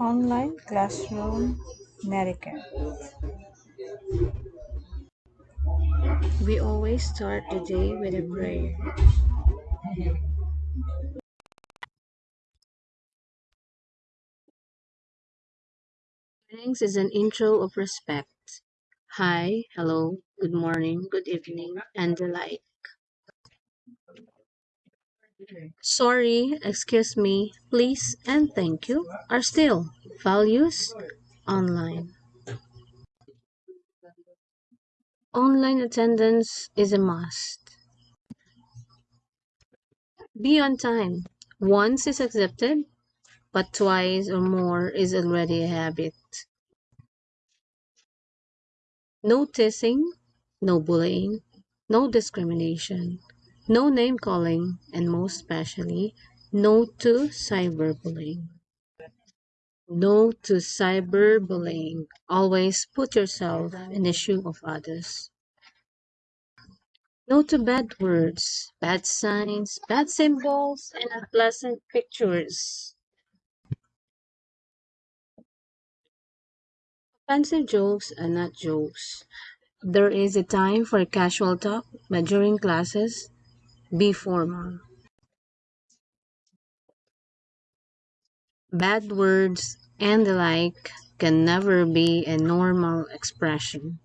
Online classroom netiquette. We always start the day with a prayer. Greetings is an intro of respect. Hi, hello, good morning, good evening, and the like. Sorry, excuse me, please, and thank you are still values online. Online attendance is a must. Be on time. Once is accepted, but twice or more is already a habit. No teasing, no bullying, no discrimination, no name calling, and most especially, no to cyberbullying. No to cyberbullying. Always put yourself in the shoe of others. No to bad words, bad signs, bad symbols, and unpleasant pictures. Offensive jokes are not jokes. There is a time for casual talk, but during classes, be formal. Bad words and the like can never be a normal expression.